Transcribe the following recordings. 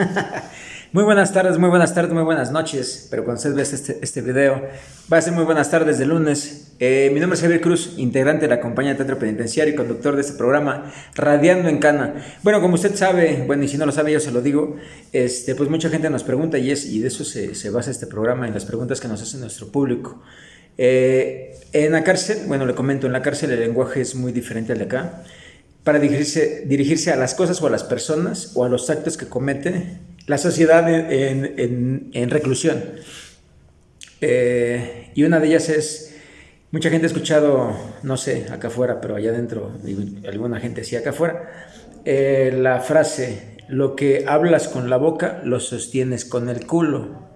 muy buenas tardes, muy buenas tardes, muy buenas noches. Pero cuando usted ve este, este video, va a ser muy buenas tardes de lunes. Eh, mi nombre es Javier Cruz, integrante de la compañía Teatro Penitenciario y conductor de este programa, Radiando en Cana. Bueno, como usted sabe, bueno, y si no lo sabe, yo se lo digo, este, pues mucha gente nos pregunta y, es, y de eso se, se basa este programa, en las preguntas que nos hace nuestro público. Eh, en la cárcel, bueno, le comento, en la cárcel el lenguaje es muy diferente al de acá para dirigirse, dirigirse a las cosas o a las personas o a los actos que comete la sociedad en, reclusión. Eh, y una de ellas es, mucha gente ha escuchado, no sé, acá afuera, pero allá adentro, alguna gente sí acá afuera, eh, la frase, lo que hablas con la boca lo sostienes con el culo.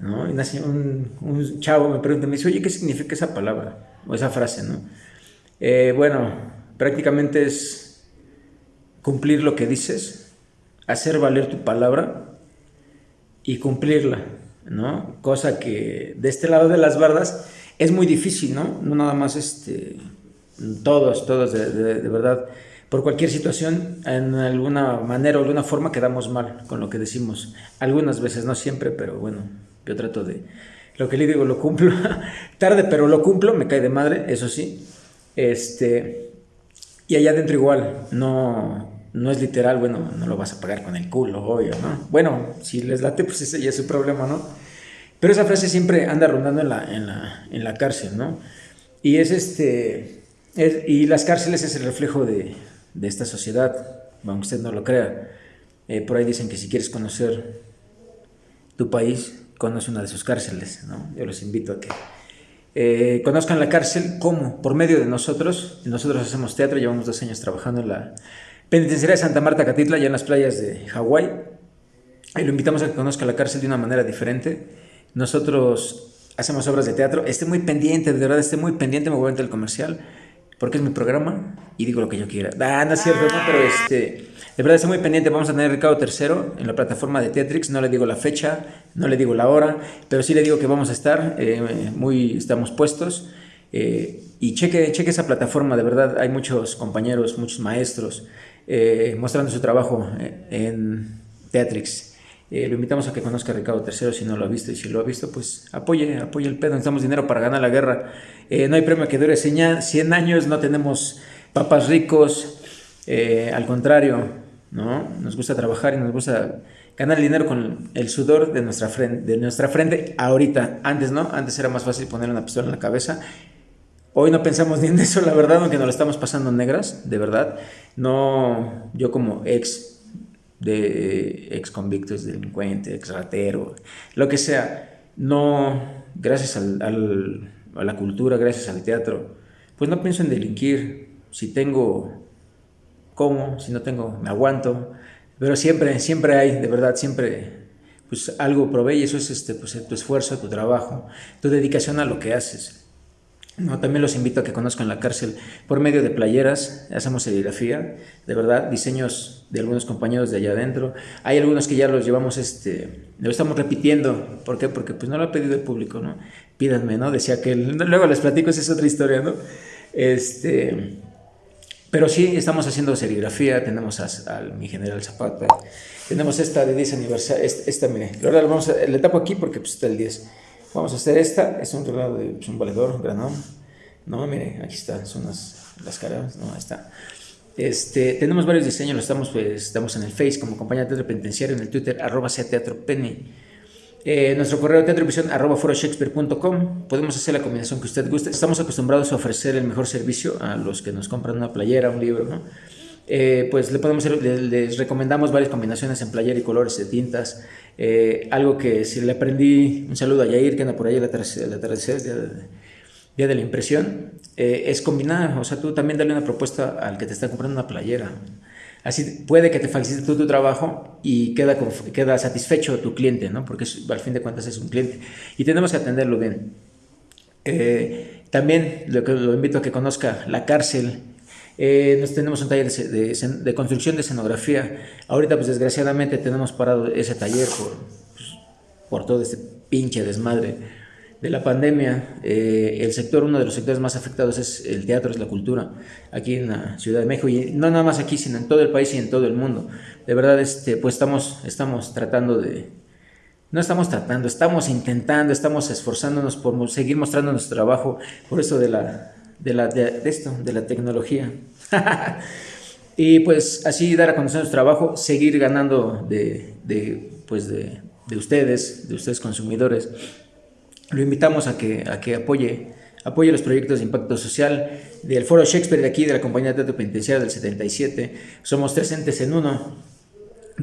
¿no? Y un, un, chavo me pregunta, me dice, oye, ¿qué significa esa palabra? O esa frase, ¿no? Eh, bueno, prácticamente es cumplir lo que dices, hacer valer tu palabra y cumplirla, ¿no? Cosa que de este lado de las bardas es muy difícil, ¿no? No nada más este, todos, todos de, de, verdad, por cualquier situación, en alguna manera o alguna forma quedamos mal con lo que decimos. Algunas veces, no siempre, pero bueno, yo trato de, lo que le digo lo cumplo, tarde pero lo cumplo, me cae de madre, eso sí. Este, y allá adentro igual, no, no es literal, bueno, no lo vas a pagar con el culo, obvio, ¿no? Bueno, si les late, pues ese ya es su problema, ¿no? Pero esa frase siempre anda rondando en la, en la, en la cárcel, ¿no? Y es este, y las cárceles es el reflejo de, de esta sociedad, aunque usted no lo crea. Eh, por ahí dicen que si quieres conocer tu país, conoce una de sus cárceles, ¿no? Yo los invito a que eh, conozcan la cárcel, ¿cómo? Por medio de nosotros. Nosotros hacemos teatro, llevamos dos años trabajando en la penitenciaria de Santa Marta Catitla, ya en las playas de Hawái. Y lo invitamos a que conozca la cárcel de una manera diferente. Nosotros hacemos obras de teatro. Esté muy pendiente, de verdad, esté muy pendiente, me voy a el comercial, porque es mi programa y digo lo que yo quiera. Ah, no es cierto, no, pero este, de verdad estoy muy pendiente. Vamos a tener Ricardo III en la plataforma de Teatrix. No le digo la fecha, no le digo la hora, pero sí le digo que vamos a estar, eh, muy, estamos puestos. Eh, y cheque, cheque esa plataforma, de verdad, hay muchos compañeros, muchos maestros eh, mostrando su trabajo en Teatrix. Lo invitamos a que conozca a Ricardo III si no lo ha visto y si lo ha visto, pues apoye, apoye el pedo. Necesitamos dinero para ganar la guerra. no hay premio que dure 100 años, no tenemos papas ricos, al contrario, ¿no? Nos gusta trabajar y nos gusta ganar dinero con el sudor de nuestra frente, de nuestra frente ahorita. Antes, ¿no? Antes era más fácil poner una pistola en la cabeza. Hoy no pensamos ni en eso, la verdad, aunque nos lo estamos pasando negras, de verdad. No, yo como ex de ex convictos, delincuente, ex ratero, lo que sea, no, gracias al, a la cultura, gracias al teatro, pues no pienso en delinquir. Si tengo como, si no tengo, me aguanto, pero siempre, siempre hay, de verdad, siempre, pues algo provee y eso es este, pues, tu esfuerzo, tu trabajo, tu dedicación a lo que haces. No, también los invito a que conozcan la cárcel por medio de playeras, hacemos serigrafía, de verdad, diseños de algunos compañeros de allá adentro. Hay algunos que ya los llevamos, este, lo estamos repitiendo. ¿Por qué? Porque pues no lo ha pedido el público, ¿no? Pídanme, ¿no? Decía que luego les platico, esa es otra historia, ¿no? Este, pero sí, estamos haciendo serigrafía, tenemos a, mi general Zapata, tenemos esta de 10 aniversario, esta, mire, la verdad, vamos a, le tapo aquí porque pues, está el 10. Vamos a hacer esta, es un reloj de pues, un valedor, granón. No, mire, aquí está, son las, las caras, no, ahí está. Este, tenemos varios diseños, estamos, pues, estamos en el Face como compañía de teatro penitenciario, en el Twitter, arroba sea teatro penny. Eh, nuestro correo teatrovisión arroba foroshakespeare.com. Podemos hacer la combinación que usted guste. Estamos acostumbrados a ofrecer el mejor servicio a los que nos compran una playera, un libro, ¿no? Eh, pues le podemos les, recomendamos varias combinaciones en playera y colores de tintas. Eh, algo que si le aprendí, un saludo a Yair, que anda por ahí el día, de, la impresión, es combinar, o sea, tú también dale una propuesta al que te está comprando una playera. Así puede que te facilite tu trabajo y queda, queda satisfecho tu cliente, ¿no? Porque al fin de cuentas es un cliente. Y tenemos que atenderlo bien. Eh, también lo, lo, invito a que conozca la cárcel. Eh, nos tenemos un taller de, construcción de escenografía. Ahorita, pues desgraciadamente tenemos parado ese taller por, pues, por todo este pinche desmadre de la pandemia, eh, el sector, uno de los sectores más afectados es el teatro, es la cultura, aquí en la Ciudad de México, y no nada más aquí, sino en todo el país y en todo el mundo. De verdad, este, pues estamos, estamos tratando de, no estamos tratando, estamos intentando, estamos esforzándonos por seguir mostrando nuestro trabajo, por eso de la, de, la, esto, de la tecnología. y pues así dar a conocer nuestro trabajo, seguir ganando de, de pues de, de ustedes, de ustedes consumidores lo invitamos a que, a que apoye, apoye los proyectos de impacto social del Foro Shakespeare de aquí, de la Compañía de Teatro Penitenciario del 77. Somos tres entes en uno.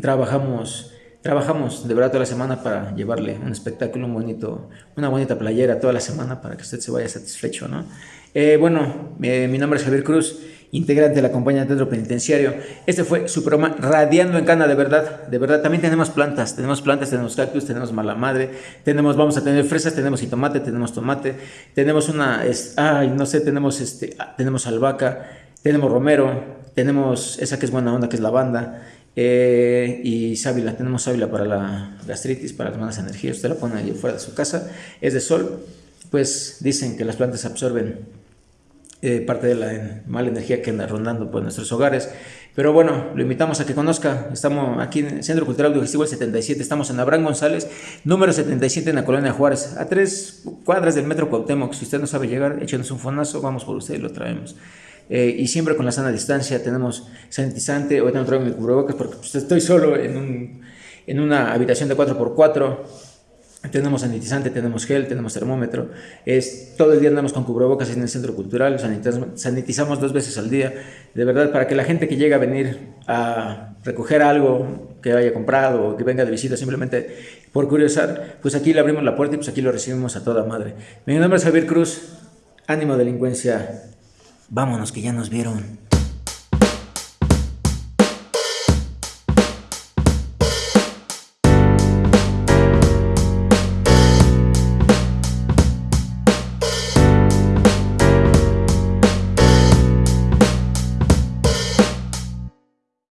Trabajamos, trabajamos de verdad toda la semana para llevarle un espectáculo, un bonito, una bonita playera toda la semana para que usted se vaya satisfecho. ¿no? Eh, bueno, eh, mi nombre es Javier Cruz integrante de la compañía de teatro penitenciario. Este fue su programa Radiando en Cana, de verdad, de verdad. También tenemos plantas, tenemos plantas, tenemos cactus, tenemos mala madre, tenemos, vamos a tener fresas, tenemos tomate, tenemos tomate, tenemos una, ay, no sé, tenemos este, ah, tenemos albahaca, tenemos romero, tenemos esa que es buena onda, que es lavanda, eh, y sábila, tenemos sábila para la gastritis, para las malas energías, usted la pone ahí fuera de su casa, es de sol, pues dicen que las plantas absorben eh, parte de la mala energía que anda rondando por nuestros hogares. Pero bueno, lo invitamos a que conozca. Estamos aquí en el Centro Cultural Digestivo el 77. Estamos en Abraham González, número 77 en la colonia Juárez, a tres cuadras del metro Cuauhtémoc. Si usted no sabe llegar, échenos un fonazo, vamos por usted y lo traemos. Eh, y siempre con la sana distancia, tenemos sanitizante. Ahorita no traigo mi cubrebocas porque pues, estoy solo en, un, en una habitación de 4x4. Tenemos sanitizante, tenemos gel, tenemos termómetro. Es, todo el día andamos con cubrebocas en el centro cultural, sanitizamos, dos veces al día. De verdad, para que la gente que llega a venir a recoger algo que haya comprado o que venga de visita simplemente por curiosar, pues aquí le abrimos la puerta y pues aquí lo recibimos a toda madre. Mi nombre es Javier Cruz. Ánimo delincuencia. Vámonos que ya nos vieron.